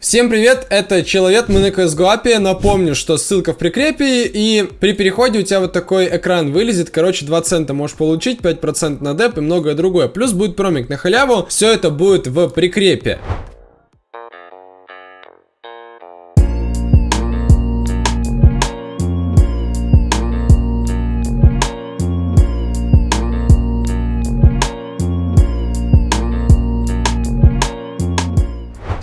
Всем привет, это Человек, мы на CSGO Напомню, что ссылка в прикрепе, и при переходе у тебя вот такой экран вылезет. Короче, 2 цента можешь получить, 5% на деп и многое другое. Плюс будет промик на халяву, все это будет в прикрепе.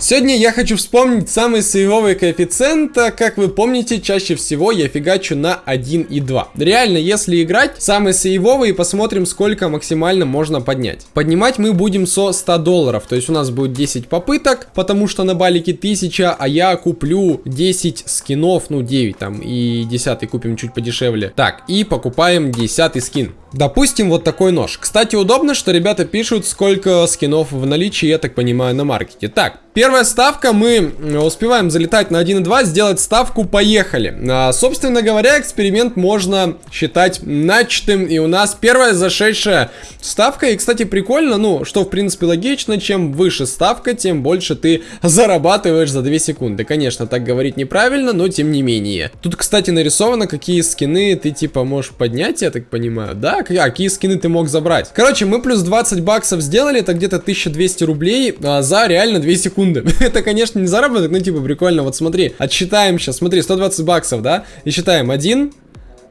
Сегодня я хочу вспомнить самые сейвовые коэффициенты. Как вы помните, чаще всего я фигачу на 1 и 2. Реально, если играть, самые сейвовые, посмотрим, сколько максимально можно поднять. Поднимать мы будем со 100 долларов. То есть у нас будет 10 попыток, потому что на балике 1000, а я куплю 10 скинов, ну 9 там, и 10 купим чуть подешевле. Так, и покупаем 10 скин. Допустим, вот такой нож. Кстати, удобно, что ребята пишут, сколько скинов в наличии, я так понимаю, на маркете. Так, первая ставка, мы успеваем залетать на 1.2, сделать ставку, поехали. А, собственно говоря, эксперимент можно считать начатым, и у нас первая зашедшая ставка. И, кстати, прикольно, ну, что, в принципе, логично, чем выше ставка, тем больше ты зарабатываешь за 2 секунды. Конечно, так говорить неправильно, но тем не менее. Тут, кстати, нарисовано, какие скины ты, типа, можешь поднять, я так понимаю, да? А какие скины ты мог забрать? Короче, мы плюс 20 баксов сделали, это где-то 1200 рублей а, за реально 2 секунды. это, конечно, не заработок, но типа прикольно. Вот смотри, отсчитаем сейчас, смотри, 120 баксов, да? И считаем 1,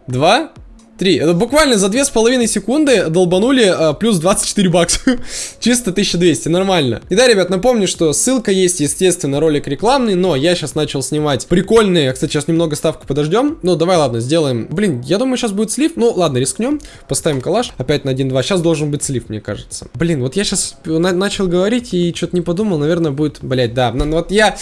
2, 3. Это буквально за 2,5 секунды долбанули а, плюс 24 бакса. Чисто 1200, нормально. И да, ребят, напомню, что ссылка есть, естественно, ролик рекламный, но я сейчас начал снимать прикольные. Кстати, сейчас немного ставку подождем. Ну, давай, ладно, сделаем. Блин, я думаю, сейчас будет слив. Ну, ладно, рискнем. Поставим калаш. Опять на 1-2. Сейчас должен быть слив, мне кажется. Блин, вот я сейчас на начал говорить и что-то не подумал. Наверное, будет, блять, да. Ну, вот я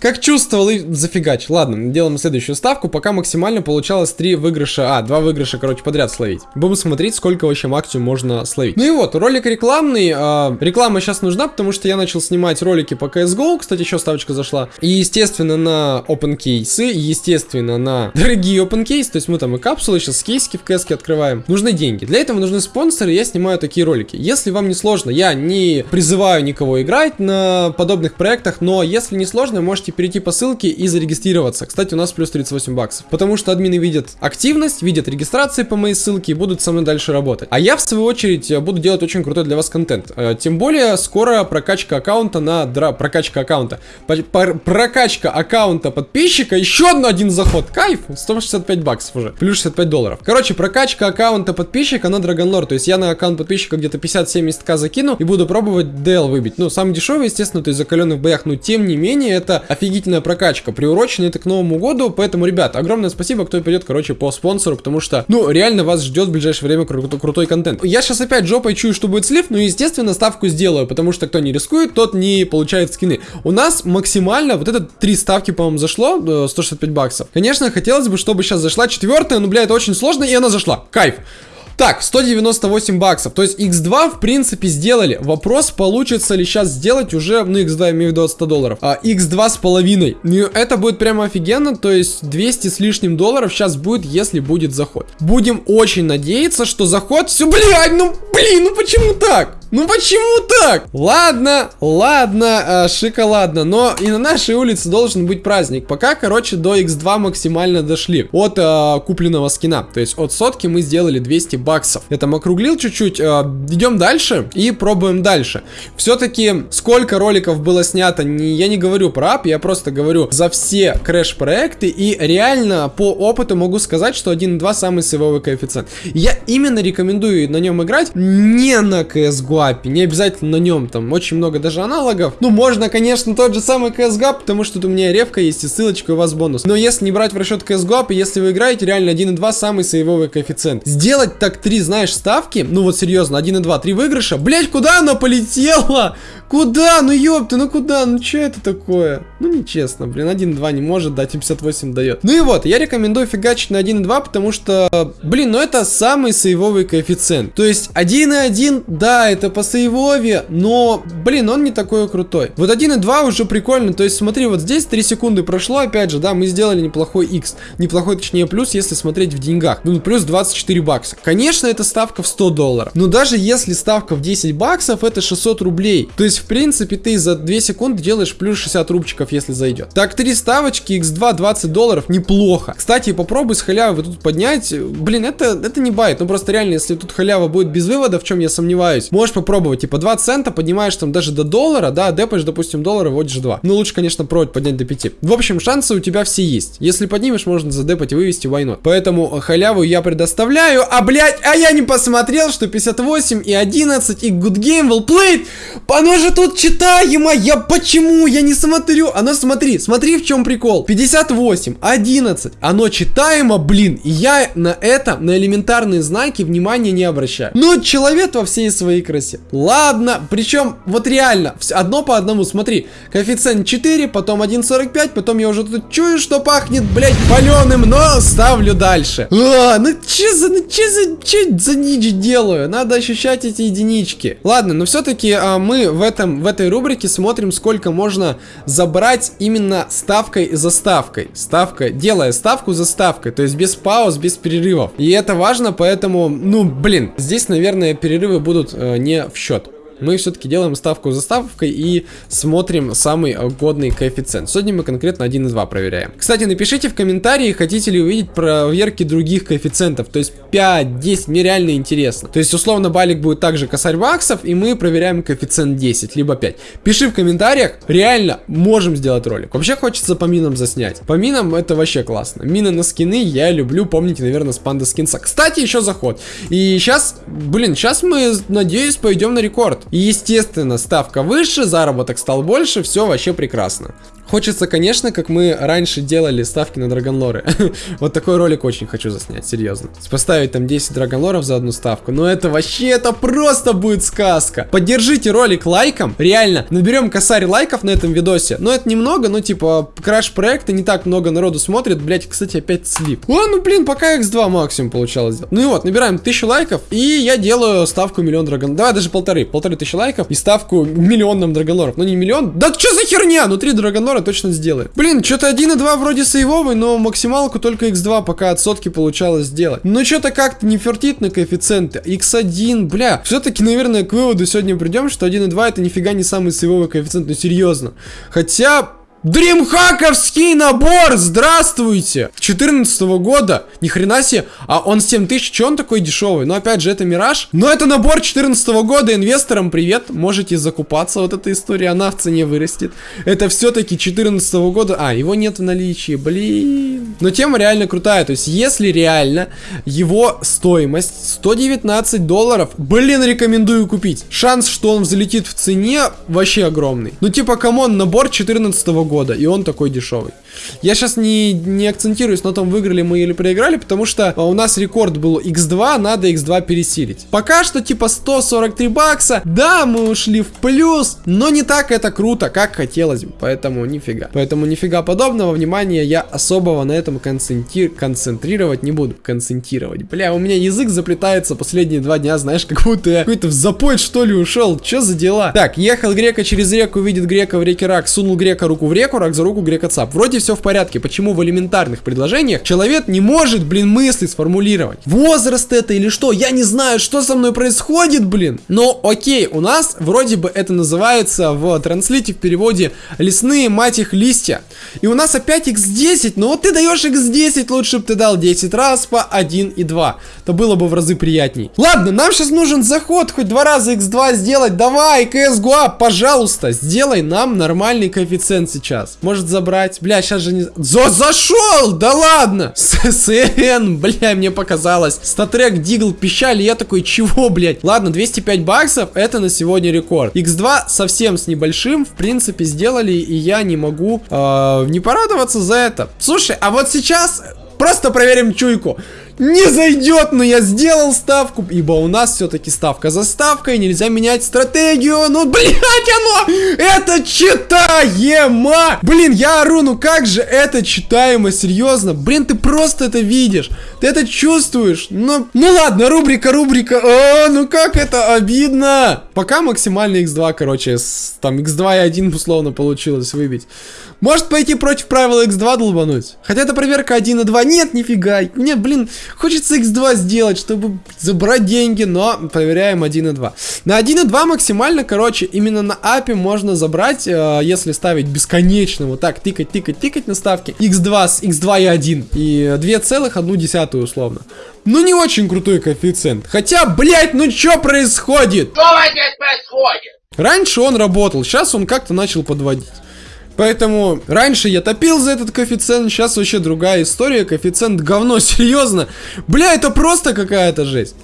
как чувствовал и зафигач. Ладно, делаем следующую ставку. Пока максимально получалось 3 выигрыша. А, 2 выигрыша, короче короче, подряд словить. Будем смотреть, сколько вообще максимум можно словить. Ну и вот, ролик рекламный. Э, реклама сейчас нужна, потому что я начал снимать ролики по CSGO. Кстати, еще ставочка зашла. И, естественно, на open кейсы, естественно, на дорогие open кейсы. То есть мы там и капсулы сейчас кейски в CSG открываем. Нужны деньги. Для этого нужны спонсоры, я снимаю такие ролики. Если вам не сложно, я не призываю никого играть на подобных проектах, но если не сложно, можете перейти по ссылке и зарегистрироваться. Кстати, у нас плюс 38 баксов. Потому что админы видят активность, видят регистрации по моей ссылке и будут со мной дальше работать. А я, в свою очередь, буду делать очень крутой для вас контент. Э, тем более, скоро прокачка аккаунта на... Дра... Прокачка аккаунта. Прокачка аккаунта подписчика. Еще одно один заход. Кайф. 165 баксов уже. Плюс 65 долларов. Короче, прокачка аккаунта подписчика на Драгонлор. То есть я на аккаунт подписчика где-то 50-70к закину и буду пробовать DL выбить. Ну, самый дешевый, естественно, то есть закаленный в боях. Но, тем не менее, это офигительная прокачка. Приурочена это к Новому году. Поэтому, ребят, огромное спасибо, кто пойдет, короче, по спонсору. Потому что, ну, реально вас ждет в ближайшее время кру крутой контент. Я сейчас опять жопой чую, что будет слив, но, естественно, ставку сделаю, потому что кто не рискует, тот не получает скины. У нас максимально, вот это три ставки, по-моему, зашло, 165 баксов. Конечно, хотелось бы, чтобы сейчас зашла четвертая, но, бля, это очень сложно, и она зашла. Кайф. Так, 198 баксов. То есть X2 в принципе сделали. Вопрос, получится ли сейчас сделать уже, ну X2 я имею в виду от 100 долларов, а X2 с половиной. Ну это будет прямо офигенно, то есть 200 с лишним долларов сейчас будет, если будет заход. Будем очень надеяться, что заход... Все, блядь, ну блин, ну почему так? Ну почему так? Ладно, ладно, э, шоколадно, но и на нашей улице должен быть праздник. Пока, короче, до X2 максимально дошли от э, купленного скина. То есть от сотки мы сделали 200 баксов. Я там округлил чуть-чуть. Э, идем дальше и пробуем дальше. Все-таки сколько роликов было снято, не, я не говорю про ап, я просто говорю за все крэш-проекты. И реально по опыту могу сказать, что 1.2 самый сейвовый коэффициент. Я именно рекомендую на нем играть не на CSGO, API. Не обязательно на нем, там очень много даже аналогов. Ну, можно, конечно, тот же самый CSGO, потому что тут у меня ревка есть и ссылочка у вас бонус. Но если не брать в расчет CSGO, если вы играете, реально 1.2 самый сейвовый коэффициент. Сделать так 3, знаешь, ставки, ну вот серьезно, 1.2, 3 выигрыша. Блять, куда она полетела? Куда? Ну ёпты, ну куда? Ну что это такое? Ну нечестно, блин, 1.2 не может дать, и 58 дает. Ну и вот, я рекомендую фигачить на 1.2, потому что, блин, ну это самый сейвовый коэффициент. То есть 1.1, да, это по сейвове, но, блин, он не такой крутой. Вот 1.2 уже прикольно, то есть смотри, вот здесь 3 секунды прошло, опять же, да, мы сделали неплохой X, неплохой, точнее, плюс, если смотреть в деньгах. Ну, плюс 24 бакса. Конечно, это ставка в 100 долларов, но даже если ставка в 10 баксов, это 600 рублей. То есть, в принципе, ты за 2 секунды делаешь плюс 60 рубчиков, если зайдет. Так, 3 ставочки, X2, 20 долларов, неплохо. Кстати, попробуй с халявы тут поднять. Блин, это, это не байт, ну просто реально, если тут халява будет без вывода, в чем я сомневаюсь, можешь попробовать, типа 2 цента, поднимаешь там даже до доллара, да, депаешь, допустим, доллара, вводишь 2. Ну, лучше, конечно, провод поднять до 5. В общем, шансы у тебя все есть. Если поднимешь, можно задепать и вывести, not. Поэтому халяву я предоставляю, а, блядь, а я не посмотрел, что 58 и 11 и good game well played, оно же тут читаемо, я почему, я не смотрю, оно смотри, смотри в чем прикол, 58, 11, оно читаемо, блин, и я на это, на элементарные знаки внимания не обращаю. Ну, человек во всей своей красе. Ладно, причем, вот реально, одно по одному, смотри, коэффициент 4, потом 1.45, потом я уже тут чую, что пахнет, блядь, паленым, но ставлю дальше. А, ну че за, ну че за, че за нич делаю? Надо ощущать эти единички. Ладно, но все-таки а, мы в этом, в этой рубрике смотрим, сколько можно забрать именно ставкой за ставкой. Ставка, делая ставку за ставкой, то есть без пауз, без перерывов. И это важно, поэтому, ну, блин, здесь, наверное, перерывы будут э, не в счет мы все-таки делаем ставку за ставкой и смотрим самый годный коэффициент. Сегодня мы конкретно 1,2 проверяем. Кстати, напишите в комментарии, хотите ли увидеть проверки других коэффициентов, то есть 5, 10, мне реально интересно. То есть, условно, балик будет также косарь баксов, и мы проверяем коэффициент 10, либо 5. Пиши в комментариях, реально можем сделать ролик. Вообще хочется по минам заснять. По минам это вообще классно. Мины на скины я люблю, помните, наверное, с панда скинса. Кстати, еще заход. И сейчас, блин, сейчас мы, надеюсь, пойдем на рекорд. И, естественно, ставка выше, заработок стал больше, все вообще прекрасно. Хочется, конечно, как мы раньше делали ставки на драгонлоры. вот такой ролик очень хочу заснять, серьезно. Поставить там 10 драгонлоров за одну ставку. Но это вообще, это просто будет сказка. Поддержите ролик лайком. Реально, наберем косарь лайков на этом видосе. Но это немного, ну типа, краш проекта не так много народу смотрит. Блять, кстати, опять слип. О, ну блин, пока x2 максимум получалось. Ну и вот, набираем 1000 лайков. И я делаю ставку миллион драгон. Давай даже полторы. Полторы тысячи лайков. И ставку миллионным драгонлоров. Ну не миллион. Да что за херня? Ну три драгонлора Аврора точно сделает. Блин, что-то 1.2 вроде сейвовый, но максималку только x2 пока от сотки получалось сделать. Но что-то как-то не фертит на коэффициенты. x1, бля. Все-таки, наверное, к выводу сегодня придем, что 1.2 это нифига не самый сейвовый коэффициент, ну серьезно. Хотя, Дримхаковский набор, здравствуйте! 14 -го года, ни хрена себе, а он 7000, че он такой дешевый? Но опять же, это Мираж. Но это набор 14 -го года, инвесторам привет, можете закупаться, вот эта история, она в цене вырастет. Это все-таки 14 -го года, а, его нет в наличии, блин. Но тема реально крутая, то есть если реально его стоимость 119 долларов, блин, рекомендую купить. Шанс, что он взлетит в цене, вообще огромный. Ну типа, come on, набор 14 -го года года, и он такой дешевый. Я сейчас не, не акцентируюсь на том, выиграли мы или проиграли, потому что а, у нас рекорд был x2, надо x2 пересилить. Пока что типа 143 бакса, да, мы ушли в плюс, но не так это круто, как хотелось бы, поэтому нифига. Поэтому нифига подобного, внимания я особого на этом концентри... концентрировать не буду. Концентрировать. Бля, у меня язык заплетается последние два дня, знаешь, как будто я какой-то в запой что ли ушел. Что за дела? Так, ехал грека через реку, видит грека в реке рак, сунул грека руку в реку, рак за руку, грека цап. Вроде все в порядке. Почему в элементарных предложениях человек не может, блин, мысли сформулировать? Возраст это или что? Я не знаю, что со мной происходит, блин. Но окей, у нас вроде бы это называется в транслите в переводе лесные, мать их, листья. И у нас опять x10, но вот ты даешь x10, лучше бы ты дал 10 раз по 1 и 2. Это было бы в разы приятней. Ладно, нам сейчас нужен заход, хоть два раза x2 сделать. Давай, CSGO, пожалуйста, сделай нам нормальный коэффициент. Может забрать? Бля, сейчас сейчас же не... За зашел! Да ладно! ССН, бля, мне показалось. Статрек, Дигл, пищали, я такой, чего, блядь? Ладно, 205 баксов, это на сегодня рекорд. X2 совсем с небольшим, в принципе, сделали, и я не могу э, не порадоваться за это. Слушай, а вот сейчас просто проверим чуйку. Не зайдет, но я сделал ставку, ибо у нас все-таки ставка за ставкой, нельзя менять стратегию, ну, блядь, оно, это читаемо, блин, я ору, ну как же это читаемо, серьезно, блин, ты просто это видишь, ты это чувствуешь, ну, ну ладно, рубрика, рубрика, о, ну как это обидно, пока максимальный x2, короче, с, там x2 и 1 условно получилось выбить, может пойти против правила x2 долбануть, хотя это проверка 1 и 2, нет, нифига, мне, блин, Хочется x2 сделать, чтобы забрать деньги, но проверяем 1 и 2. На 1 и 2 максимально, короче, именно на апе можно забрать, э, если ставить бесконечно, вот так, тыкать, тыкать, тыкать на ставки, x2 с x2 и 1, и 2,1 условно. Ну, не очень крутой коэффициент. Хотя, блять, ну что происходит? Что здесь происходит? Раньше он работал, сейчас он как-то начал подводить. Поэтому раньше я топил за этот коэффициент, сейчас вообще другая история, коэффициент говно, серьезно. Бля, это просто какая-то жесть.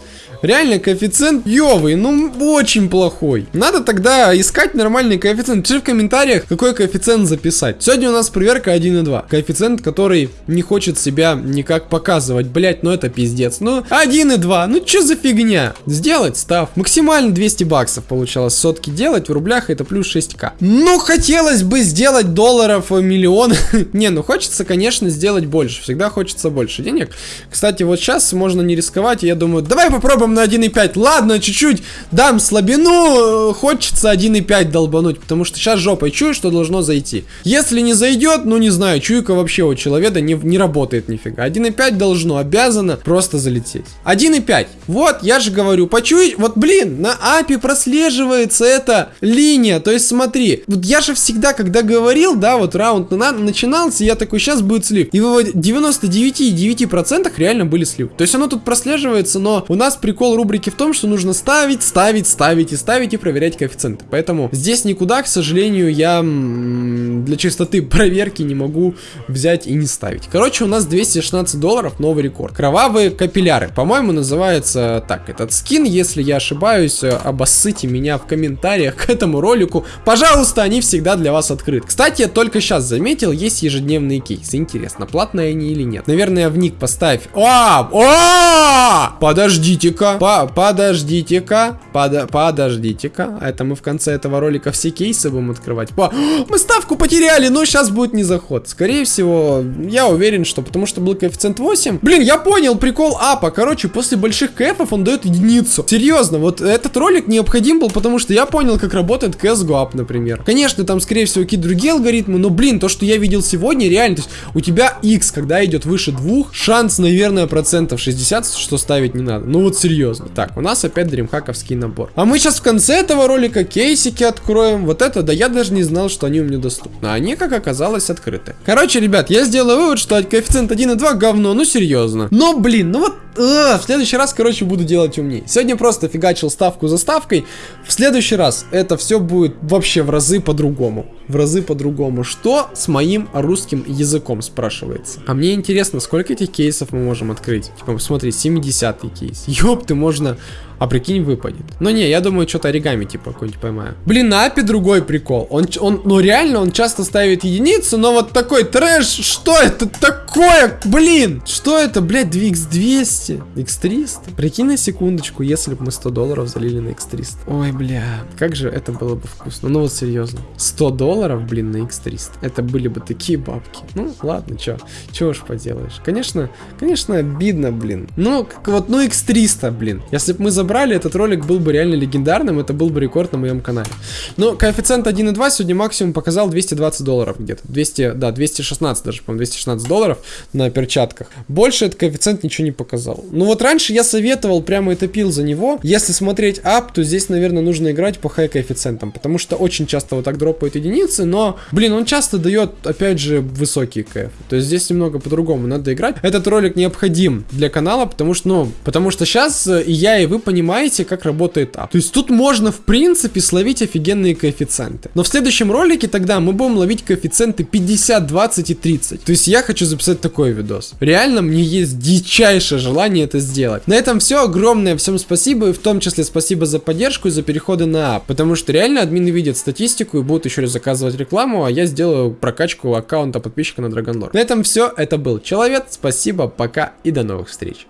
Реально коэффициент ёвый, ну очень плохой. Надо тогда искать нормальный коэффициент. Пиши в комментариях, какой коэффициент записать. Сегодня у нас проверка 1,2. Коэффициент, который не хочет себя никак показывать. Блять, ну это пиздец. Ну 1,2, ну чё за фигня? Сделать став. Максимально 200 баксов получалось сотки делать. В рублях это плюс 6к. Ну хотелось бы сделать долларов миллион. не, ну хочется, конечно, сделать больше. Всегда хочется больше денег. Кстати, вот сейчас можно не рисковать. Я думаю, давай попробуем на 1.5. Ладно, чуть-чуть дам слабину. Хочется 1.5 долбануть, потому что сейчас жопой чую, что должно зайти. Если не зайдет, ну не знаю, чуйка вообще у человека не, не работает нифига. 1.5 должно, обязано просто залететь. 1.5. Вот, я же говорю, почуй, вот блин, на API прослеживается эта линия. То есть смотри, вот я же всегда, когда говорил, да, вот раунд на, начинался, я такой, сейчас будет слив. И в 99,9% реально были слив. То есть оно тут прослеживается, но у нас прикол прикол рубрики в том, что нужно ставить, ставить, ставить и ставить и проверять коэффициенты. Поэтому здесь никуда, к сожалению, я для чистоты проверки не могу взять и не ставить. Короче, у нас 216 долларов, новый рекорд. Кровавые капилляры, по-моему, называется так этот скин. Если я ошибаюсь, обоссыте меня в комментариях к этому ролику. Пожалуйста, они всегда для вас открыты. Кстати, я только сейчас заметил, есть ежедневные кейсы. Интересно, платные они или нет? Наверное, в ник поставь. О! О! Подождите-ка. По подождите-ка, под подождите-ка. Это мы в конце этого ролика все кейсы будем открывать. По мы ставку потеряли, но сейчас будет не заход. Скорее всего, я уверен, что потому что был коэффициент 8. Блин, я понял прикол апа. Короче, после больших кэфов он дает единицу. Серьезно, вот этот ролик необходим был, потому что я понял, как работает CSGO ап, например. Конечно, там, скорее всего, какие-то другие алгоритмы, но, блин, то, что я видел сегодня, реально, то есть у тебя X, когда идет выше двух, шанс, наверное, процентов 60, что ставить не надо. Ну вот серьезно серьезно. Так, у нас опять дримхаковский набор. А мы сейчас в конце этого ролика кейсики откроем. Вот это, да я даже не знал, что они у меня доступны. А они, как оказалось, открыты. Короче, ребят, я сделал вывод, что коэффициент 1,2 говно, ну серьезно. Но, блин, ну вот э, в следующий раз, короче, буду делать умнее. Сегодня просто фигачил ставку за ставкой. В следующий раз это все будет вообще в разы по-другому. В разы по-другому. Что с моим русским языком, спрашивается. А мне интересно, сколько этих кейсов мы можем открыть? Типа, посмотри, 70 кейс. Ёпт ты можно а прикинь, выпадет. Но не, я думаю, что-то оригами типа какой-нибудь поймаю. Блин, апе другой прикол. Он, он, ну реально, он часто ставит единицу, но вот такой трэш, что это такое? Блин, что это, блядь, x200, x300? Прикинь на секундочку, если бы мы 100 долларов залили на x300. Ой, бля, как же это было бы вкусно. Ну вот серьезно. 100 долларов, блин, на x300. Это были бы такие бабки. Ну, ладно, чё, чё уж поделаешь. Конечно, конечно, обидно, блин. Ну, как вот, ну x300, блин. Если бы мы забрали собрали, этот ролик был бы реально легендарным, это был бы рекорд на моем канале. Но коэффициент 1.2 сегодня максимум показал 220 долларов где-то. 200, да, 216 даже, по-моему, 216 долларов на перчатках. Больше этот коэффициент ничего не показал. Ну вот раньше я советовал, прямо и топил за него. Если смотреть ап, то здесь, наверное, нужно играть по хай коэффициентам, потому что очень часто вот так дропают единицы, но, блин, он часто дает, опять же, высокие кэф. То есть здесь немного по-другому надо играть. Этот ролик необходим для канала, потому что, ну, потому что сейчас и я, и вы понимаете, понимаете, как работает ап. То есть тут можно, в принципе, словить офигенные коэффициенты. Но в следующем ролике тогда мы будем ловить коэффициенты 50, 20 и 30. То есть я хочу записать такой видос. Реально, мне есть дичайшее желание это сделать. На этом все. Огромное всем спасибо. И в том числе спасибо за поддержку и за переходы на ап. Потому что реально админы видят статистику и будут еще раз заказывать рекламу, а я сделаю прокачку аккаунта подписчика на Dragonlord. На этом все. Это был Человек. Спасибо, пока и до новых встреч.